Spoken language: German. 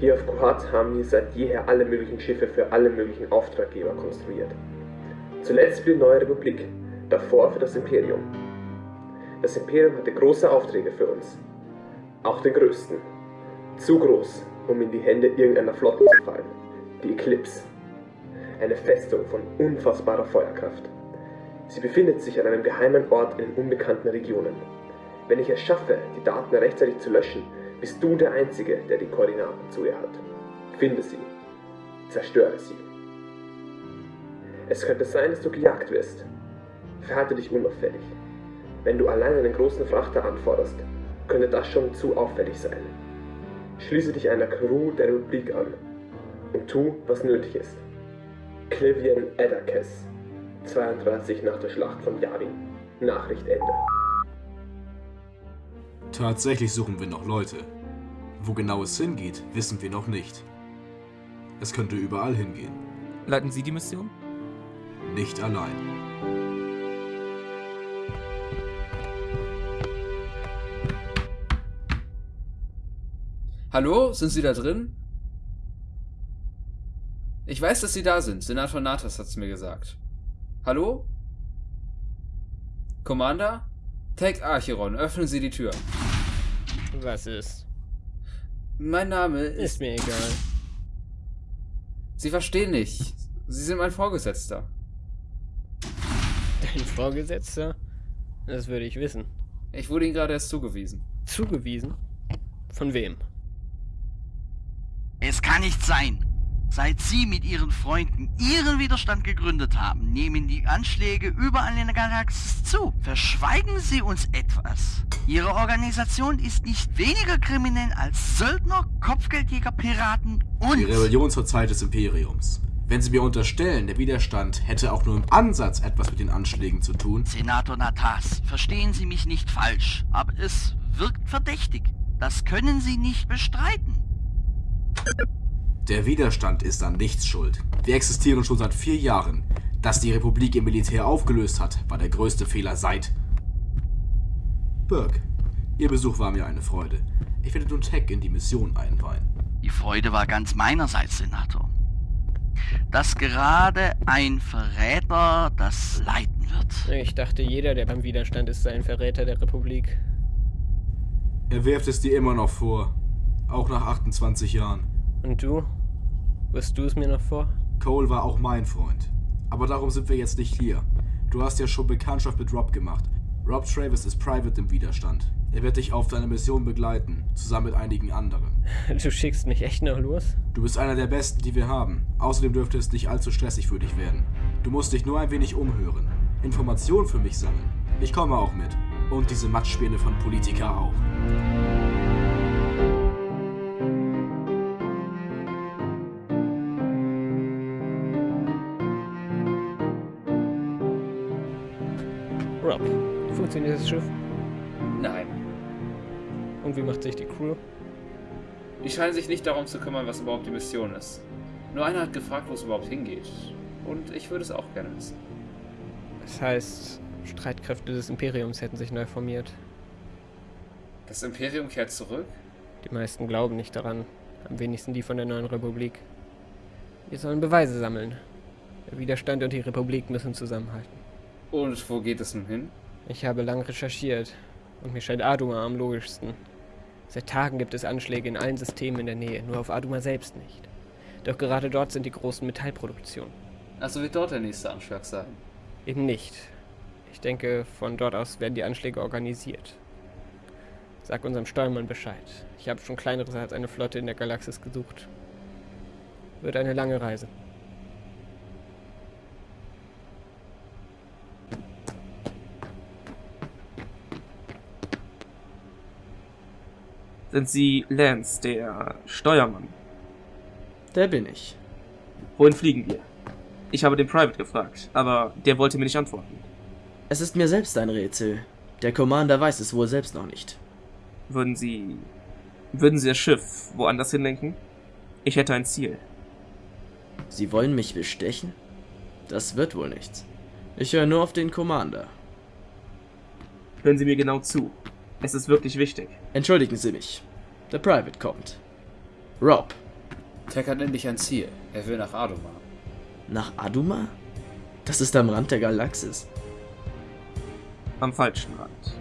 Hier auf Kuhat haben wir seit jeher alle möglichen Schiffe für alle möglichen Auftraggeber konstruiert. Zuletzt für die Neue Republik, davor für das Imperium. Das Imperium hatte große Aufträge für uns. Auch den größten. Zu groß, um in die Hände irgendeiner Flotte zu fallen. Die Eclipse. Eine Festung von unfassbarer Feuerkraft. Sie befindet sich an einem geheimen Ort in unbekannten Regionen. Wenn ich es schaffe, die Daten rechtzeitig zu löschen, bist du der Einzige, der die Koordinaten zu ihr hat. Finde sie. Zerstöre sie. Es könnte sein, dass du gejagt wirst. Verhalte dich unauffällig. Wenn du allein einen großen Frachter anforderst, könnte das schon zu auffällig sein. Schließe dich einer Crew der Republik an und tu, was nötig ist. Clivian Edakes, 32 nach der Schlacht von Yavin. Nachricht Ende. Tatsächlich suchen wir noch Leute. Wo genau es hingeht, wissen wir noch nicht. Es könnte überall hingehen. Leiten Sie die Mission? Nicht allein. Hallo, sind Sie da drin? Ich weiß, dass Sie da sind. Senator Natas hat's mir gesagt. Hallo? Commander? Tech Archeron, öffnen Sie die Tür. Was ist? Mein Name ist... Ist mir egal. Sie verstehen nicht. Sie sind mein Vorgesetzter. Dein Vorgesetzter? Das würde ich wissen. Ich wurde Ihnen gerade erst zugewiesen. Zugewiesen? Von wem? Es kann nicht sein. Seit Sie mit Ihren Freunden Ihren Widerstand gegründet haben, nehmen die Anschläge überall in der Galaxis zu. Verschweigen Sie uns etwas. Ihre Organisation ist nicht weniger kriminell als Söldner, Kopfgeldjäger, Piraten und... Die Rebellion zur Zeit des Imperiums. Wenn Sie mir unterstellen, der Widerstand hätte auch nur im Ansatz etwas mit den Anschlägen zu tun, Senator Natas, verstehen Sie mich nicht falsch, aber es wirkt verdächtig. Das können Sie nicht bestreiten. Der Widerstand ist an nichts schuld. Wir existieren schon seit vier Jahren. Dass die Republik im Militär aufgelöst hat, war der größte Fehler seit... Burke, Ihr Besuch war mir eine Freude. Ich werde nun Tech in die Mission einweihen. Die Freude war ganz meinerseits, Senator. Dass gerade ein Verräter das leiten wird. Ich dachte, jeder, der beim Widerstand ist, sei ein Verräter der Republik. Er wirft es dir immer noch vor. Auch nach 28 Jahren. Und du? Wirst du es mir noch vor? Cole war auch mein Freund. Aber darum sind wir jetzt nicht hier. Du hast ja schon Bekanntschaft mit Rob gemacht. Rob Travis ist Private im Widerstand. Er wird dich auf deine Mission begleiten, zusammen mit einigen anderen. Du schickst mich echt noch los? Du bist einer der Besten, die wir haben. Außerdem dürfte es nicht allzu stressig für dich werden. Du musst dich nur ein wenig umhören. Informationen für mich sammeln. Ich komme auch mit. Und diese Matschspäne von Politiker auch. Rob, funktioniert das Schiff? Nein. Und wie macht sich die Crew? Die scheinen sich nicht darum zu kümmern, was überhaupt die Mission ist. Nur einer hat gefragt, wo es überhaupt hingeht. Und ich würde es auch gerne wissen. Das heißt, Streitkräfte des Imperiums hätten sich neu formiert. Das Imperium kehrt zurück? Die meisten glauben nicht daran. Am wenigsten die von der neuen Republik. Wir sollen Beweise sammeln. Der Widerstand und die Republik müssen zusammenhalten. Und wo geht es nun hin? Ich habe lang recherchiert und mir scheint Aduma am logischsten. Seit Tagen gibt es Anschläge in allen Systemen in der Nähe, nur auf Aduma selbst nicht. Doch gerade dort sind die großen Metallproduktionen. Also wird dort der nächste Anschlag sein. Eben nicht. Ich denke, von dort aus werden die Anschläge organisiert. Sag unserem Steuermann Bescheid. Ich habe schon kleineres als eine Flotte in der Galaxis gesucht. Wird eine lange Reise. Sind Sie Lance, der Steuermann? Der bin ich. Wohin fliegen wir? Ich habe den Private gefragt, aber der wollte mir nicht antworten. Es ist mir selbst ein Rätsel. Der Commander weiß es wohl selbst noch nicht. Würden Sie. Würden Sie das Schiff woanders hinlenken? Ich hätte ein Ziel. Sie wollen mich bestechen? Das wird wohl nichts. Ich höre nur auf den Commander. Hören Sie mir genau zu. Es ist wirklich wichtig. Entschuldigen Sie mich. Der Private kommt. Rob, Tech hat endlich ein Ziel. Er will nach Adoma. nach Aduma? Das ist am Rand der Galaxis. Am falschen Rand.